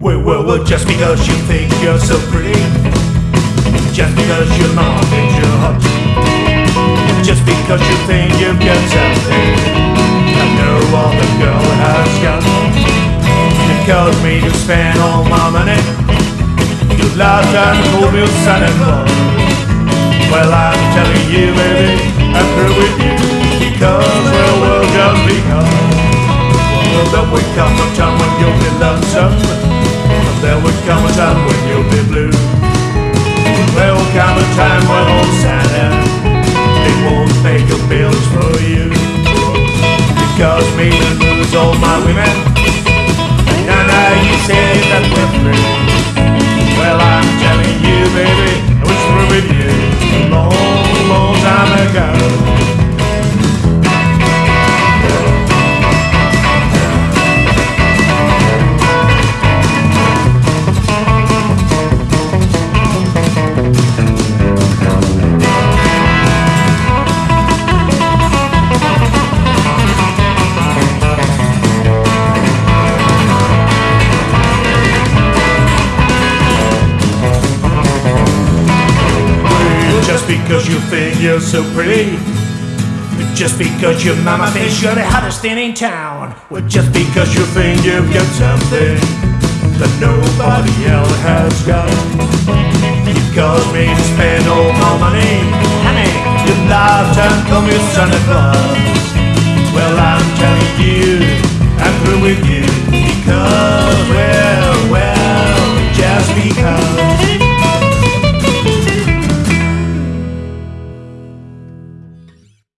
Well, well, well, just because you think you're so pretty, just because your mom thinks you're hot, just because you think you've got something, I know all the girl has got. It caused me to spend all my money. You laughed and called me Claus. Well, I'm telling you, baby, I'm through with you because, well, well, just because. Well, there will come a time when you'll be lonesome. There will come because you think you're so pretty. Just because your mama thinks you're the hottest thing in town. Well, just because you think you've got something that nobody else has got. You caused me to spend all my money. Honey, you laughed and called me Santa Claus. Well, I'm telling you, I'm through with you.